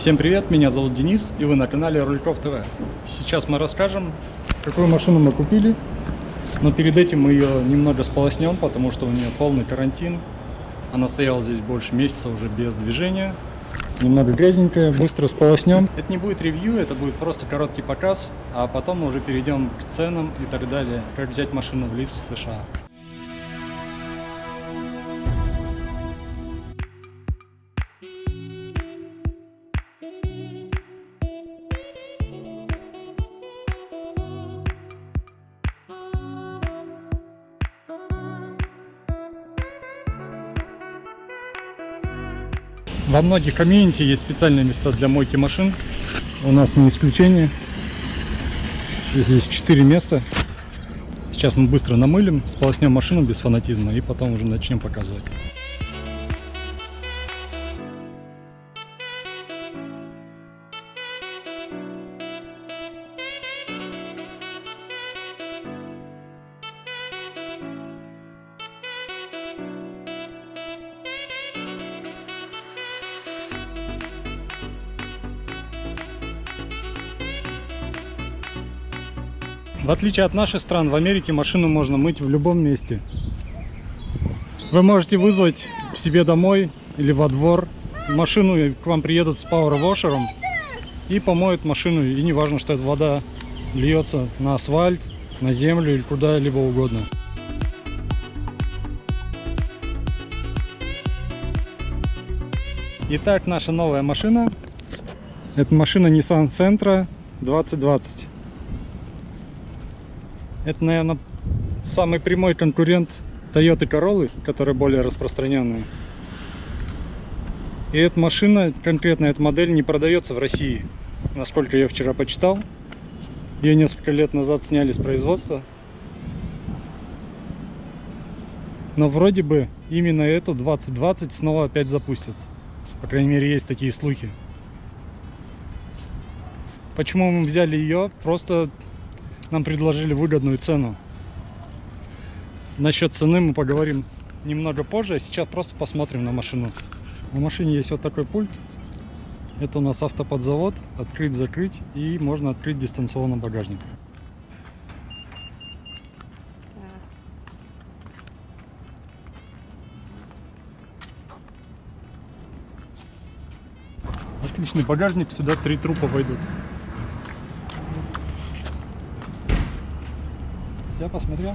Всем привет, меня зовут Денис, и вы на канале Рульков ТВ. Сейчас мы расскажем, какую машину мы купили, но перед этим мы ее немного сполоснем, потому что у нее полный карантин. Она стояла здесь больше месяца уже без движения. Немного грязненькая, быстро сполоснем. Это не будет ревью, это будет просто короткий показ, а потом мы уже перейдем к ценам и так далее, как взять машину в лист в США. Во многих комьюнити есть специальные места для мойки машин. У нас не исключение. Здесь 4 места. Сейчас мы быстро намылим, сполоснем машину без фанатизма и потом уже начнем показывать. В отличие от наших стран, в Америке машину можно мыть в любом месте. Вы можете вызвать себе домой или во двор машину, и к вам приедут с пауэрвошером и помоют машину. И не важно, что эта вода льется на асфальт, на землю или куда-либо угодно. Итак, наша новая машина. Это машина Nissan Sentra 2020. Это, наверное, самый прямой конкурент Toyota Corolla, которая более распространенная. И эта машина, конкретно эта модель, не продается в России. Насколько я вчера почитал. Ее несколько лет назад сняли с производства. Но вроде бы именно эту 2020 снова опять запустят. По крайней мере, есть такие слухи. Почему мы взяли ее? Просто нам предложили выгодную цену. Насчет цены мы поговорим немного позже, сейчас просто посмотрим на машину. В машине есть вот такой пульт. Это у нас автоподзавод. Открыть-закрыть и можно открыть дистанционно багажник. Отличный багажник, сюда три трупа войдут. Посмотрел.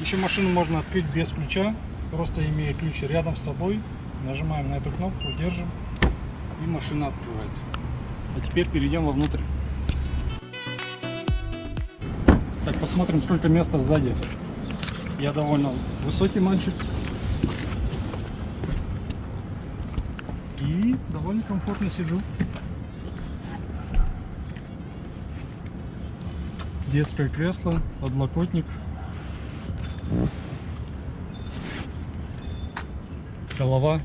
Еще машину можно открыть без ключа, просто имея ключ рядом с собой. Нажимаем на эту кнопку, держим, и машина открывается. А теперь перейдем вовнутрь. Так, посмотрим, сколько места сзади. Я довольно высокий мальчик. И довольно комфортно сижу. Детское кресло, подлокотник. Голова.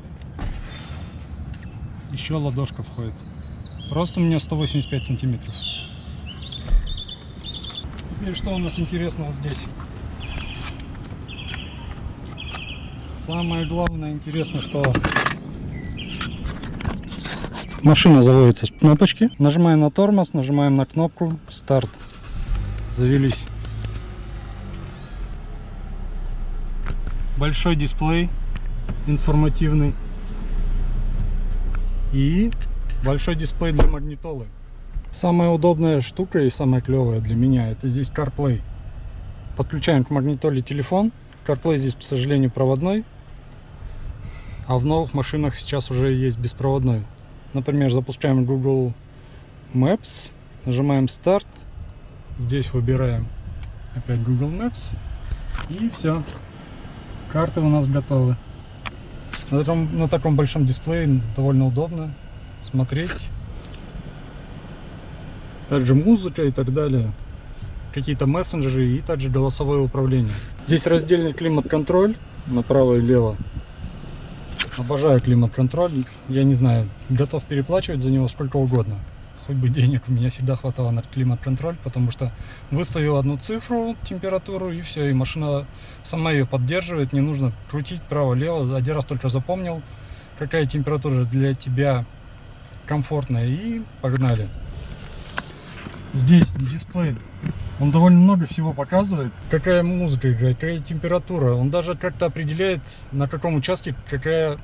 Еще ладошка входит. Рост у меня 185 сантиметров. Теперь что у нас интересного здесь? Самое главное интересно, что машина заводится с кнопочки. Нажимаем на тормоз, нажимаем на кнопку старт завелись. Большой дисплей информативный. И большой дисплей для магнитолы. Самая удобная штука и самая клевая для меня это здесь CarPlay. Подключаем к магнитоле телефон. CarPlay здесь, к сожалению, проводной. А в новых машинах сейчас уже есть беспроводной. Например, запускаем Google Maps, нажимаем старт Здесь выбираем опять Google Maps. И все. Карты у нас готовы. На таком, на таком большом дисплее довольно удобно смотреть. Также музыка и так далее. Какие-то мессенджеры и также голосовое управление. Здесь раздельный климат-контроль направо и лево. Обожаю климат-контроль. Я не знаю, готов переплачивать за него сколько угодно хоть бы денег, у меня всегда хватало на климат-контроль, потому что выставил одну цифру, температуру, и все, и машина сама ее поддерживает, не нужно крутить право-лево, один раз только запомнил, какая температура для тебя комфортная. И погнали. Здесь дисплей. Он довольно много всего показывает. Какая музыка играет, какая температура. Он даже как-то определяет, на каком участке какая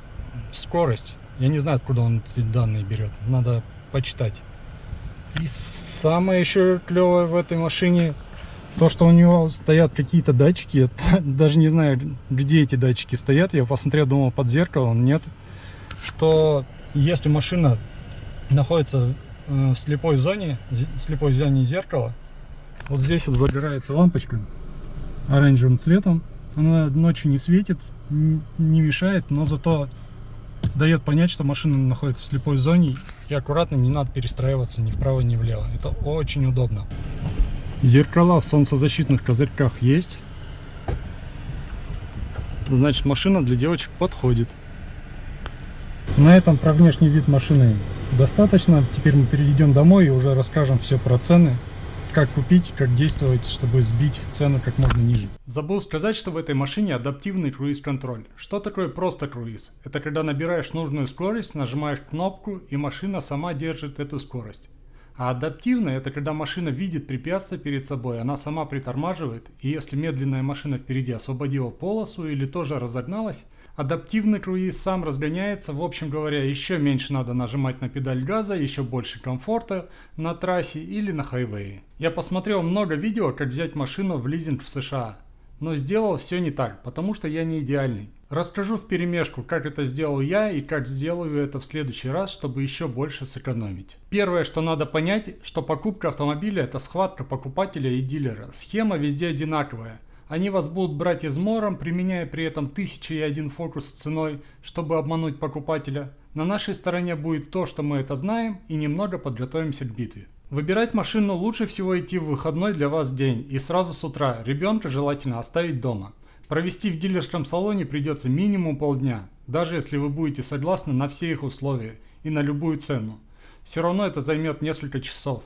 скорость. Я не знаю, откуда он эти данные берет. Надо почитать. И самое еще клевое в этой машине, то, что у него стоят какие-то датчики. Я даже не знаю, где эти датчики стоят. Я посмотрел, думал, под зеркалом. Нет. Что если машина находится э, в слепой зоне, в слепой зоне зеркала, вот здесь вот загорается лампочка оранжевым цветом. Она ночью не светит, не мешает, но зато дает понять, что машина находится в слепой зоне и аккуратно не надо перестраиваться ни вправо, ни влево. Это очень удобно. Зеркала в солнцезащитных козырьках есть. Значит, машина для девочек подходит. На этом про внешний вид машины достаточно. Теперь мы перейдем домой и уже расскажем все про цены как купить, как действовать, чтобы сбить цену как можно ниже. Забыл сказать, что в этой машине адаптивный круиз-контроль. Что такое просто круиз? Это когда набираешь нужную скорость, нажимаешь кнопку и машина сама держит эту скорость. А адаптивная это когда машина видит препятствие перед собой, она сама притормаживает, и если медленная машина впереди освободила полосу или тоже разогналась, Адаптивный круиз сам разгоняется, в общем говоря, еще меньше надо нажимать на педаль газа, еще больше комфорта на трассе или на хайвее. Я посмотрел много видео, как взять машину в лизинг в США, но сделал все не так, потому что я не идеальный. Расскажу в перемешку, как это сделал я и как сделаю это в следующий раз, чтобы еще больше сэкономить. Первое, что надо понять, что покупка автомобиля это схватка покупателя и дилера. Схема везде одинаковая – они вас будут брать измором, применяя при этом тысячи и один фокус с ценой, чтобы обмануть покупателя. На нашей стороне будет то, что мы это знаем, и немного подготовимся к битве. Выбирать машину лучше всего идти в выходной для вас день и сразу с утра. Ребенка желательно оставить дома. Провести в дилерском салоне придется минимум полдня, даже если вы будете согласны на все их условия и на любую цену. Все равно это займет несколько часов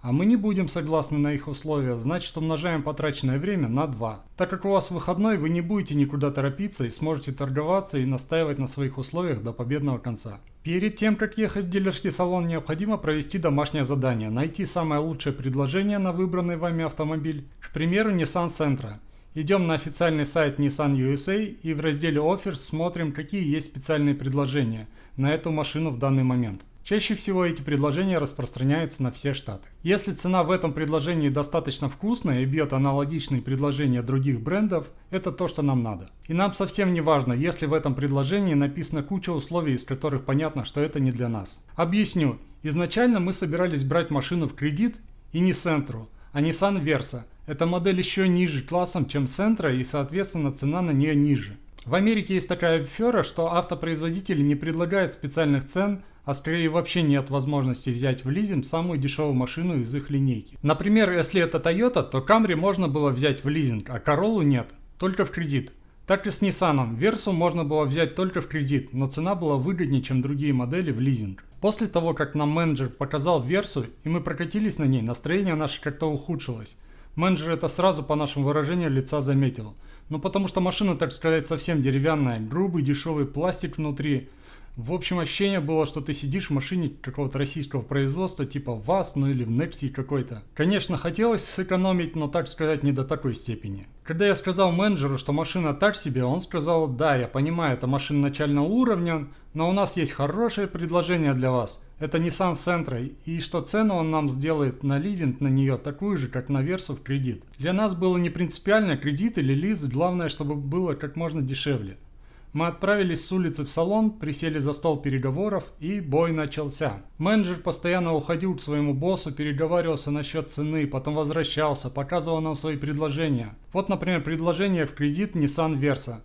а мы не будем согласны на их условия, значит умножаем потраченное время на 2. Так как у вас выходной, вы не будете никуда торопиться и сможете торговаться и настаивать на своих условиях до победного конца. Перед тем, как ехать в дилерский салон, необходимо провести домашнее задание, найти самое лучшее предложение на выбранный вами автомобиль, к примеру Nissan Sentra. Идем на официальный сайт Nissan USA и в разделе Offers смотрим, какие есть специальные предложения на эту машину в данный момент. Чаще всего эти предложения распространяются на все штаты. Если цена в этом предложении достаточно вкусная и бьет аналогичные предложения других брендов, это то, что нам надо. И нам совсем не важно, если в этом предложении написана куча условий, из которых понятно, что это не для нас. Объясню. Изначально мы собирались брать машину в кредит и не Sentra, а Nissan Versa. Эта модель еще ниже классом, чем Sentra и соответственно цена на нее ниже. В Америке есть такая афера, что автопроизводители не предлагают специальных цен, а скорее вообще нет возможности взять в лизинг самую дешевую машину из их линейки. Например, если это Toyota, то Camry можно было взять в лизинг, а Corolla нет, только в кредит. Так и с Nissan. Versa можно было взять только в кредит, но цена была выгоднее, чем другие модели в лизинг. После того, как нам менеджер показал Версу и мы прокатились на ней, настроение наше как-то ухудшилось. Менеджер это сразу по нашему выражению лица заметил. Ну потому что машина, так сказать, совсем деревянная, грубый дешевый пластик внутри. В общем, ощущение было, что ты сидишь в машине какого-то российского производства, типа ВАЗ, ну или в Nexi какой-то. Конечно, хотелось сэкономить, но так сказать, не до такой степени. Когда я сказал менеджеру, что машина так себе, он сказал, да, я понимаю, это машина начального уровня, но у нас есть хорошее предложение для вас. Это Nissan Sentra, и что цену он нам сделает на лизинг на нее такую же, как на Версу в кредит. Для нас было не принципиально, кредит или лиз, главное, чтобы было как можно дешевле. Мы отправились с улицы в салон, присели за стол переговоров и бой начался. Менеджер постоянно уходил к своему боссу, переговаривался насчет цены, потом возвращался, показывал нам свои предложения. Вот, например, предложение в кредит Nissan Versa.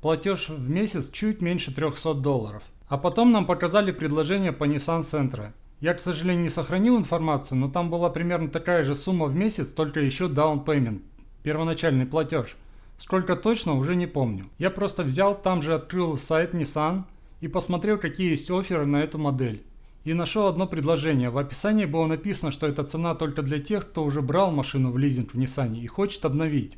Платеж в месяц чуть меньше 300 долларов. А потом нам показали предложение по Nissan Sentra. Я, к сожалению, не сохранил информацию, но там была примерно такая же сумма в месяц, только еще down payment, первоначальный платеж – Сколько точно, уже не помню. Я просто взял, там же открыл сайт Nissan и посмотрел, какие есть оферы на эту модель. И нашел одно предложение. В описании было написано, что эта цена только для тех, кто уже брал машину в лизинг в Nissan и хочет обновить.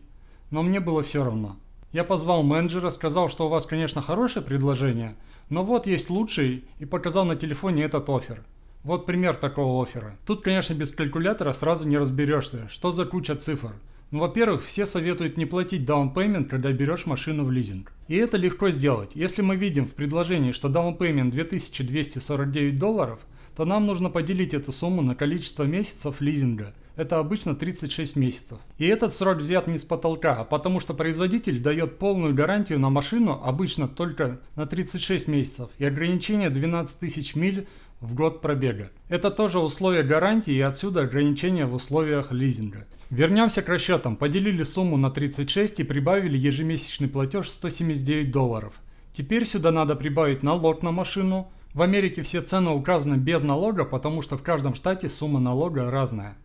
Но мне было все равно. Я позвал менеджера, сказал, что у вас, конечно, хорошее предложение, но вот есть лучший и показал на телефоне этот офер. Вот пример такого оффера. Тут, конечно, без калькулятора сразу не разберешься, что за куча цифр. Ну, во-первых, все советуют не платить payment, когда берешь машину в лизинг. И это легко сделать. Если мы видим в предложении, что payment 2249 долларов, то нам нужно поделить эту сумму на количество месяцев лизинга. Это обычно 36 месяцев. И этот срок взят не с потолка, а потому что производитель дает полную гарантию на машину обычно только на 36 месяцев и ограничение 12 тысяч миль в год пробега. Это тоже условие гарантии и отсюда ограничения в условиях лизинга. Вернемся к расчетам. Поделили сумму на 36 и прибавили ежемесячный платеж 179 долларов. Теперь сюда надо прибавить налог на машину. В Америке все цены указаны без налога, потому что в каждом штате сумма налога разная.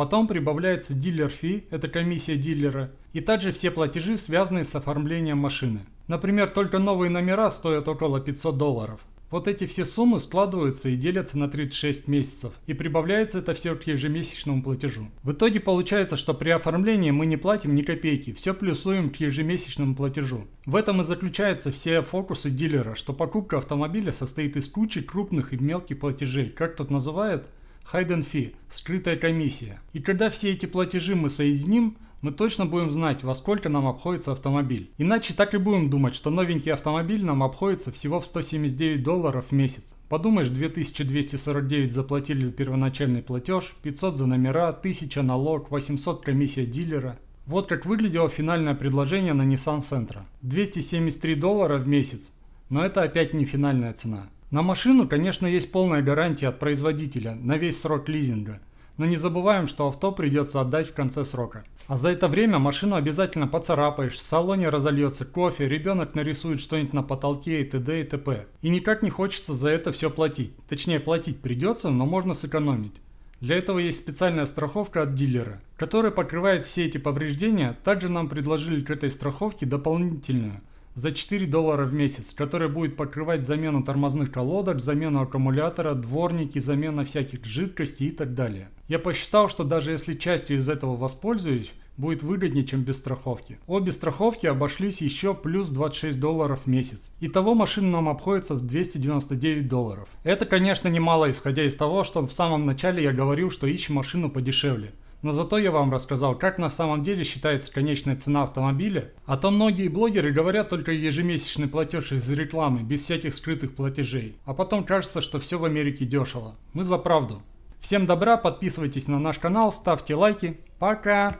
Потом прибавляется дилер-фи, это комиссия дилера, и также все платежи, связанные с оформлением машины. Например, только новые номера стоят около 500 долларов. Вот эти все суммы складываются и делятся на 36 месяцев, и прибавляется это все к ежемесячному платежу. В итоге получается, что при оформлении мы не платим ни копейки, все плюсуем к ежемесячному платежу. В этом и заключаются все фокусы дилера, что покупка автомобиля состоит из кучи крупных и мелких платежей, как тут называют hidden fee, скрытая комиссия. И когда все эти платежи мы соединим, мы точно будем знать, во сколько нам обходится автомобиль. Иначе так и будем думать, что новенький автомобиль нам обходится всего в 179 долларов в месяц. Подумаешь, 2249 заплатили за первоначальный платеж, 500 за номера, 1000 налог, 800 комиссия дилера. Вот как выглядело финальное предложение на Nissan Sentra. 273 доллара в месяц. Но это опять не финальная цена. На машину, конечно, есть полная гарантия от производителя на весь срок лизинга. Но не забываем, что авто придется отдать в конце срока. А за это время машину обязательно поцарапаешь, в салоне разольется кофе, ребенок нарисует что-нибудь на потолке и т.д. и т.п. И никак не хочется за это все платить. Точнее, платить придется, но можно сэкономить. Для этого есть специальная страховка от дилера, которая покрывает все эти повреждения. Также нам предложили к этой страховке дополнительную за 4 доллара в месяц, который будет покрывать замену тормозных колодок, замену аккумулятора, дворники, замена всяких жидкостей и так далее. Я посчитал, что даже если частью из этого воспользуюсь, будет выгоднее, чем без страховки. Обе страховки обошлись еще плюс 26 долларов в месяц. Итого машина нам обходится в 299 долларов. Это, конечно, немало, исходя из того, что в самом начале я говорил, что ищем машину подешевле. Но зато я вам рассказал, как на самом деле считается конечная цена автомобиля. А то многие блогеры говорят только ежемесячный платеж из рекламы, без всяких скрытых платежей. А потом кажется, что все в Америке дешево. Мы за правду. Всем добра, подписывайтесь на наш канал, ставьте лайки. Пока!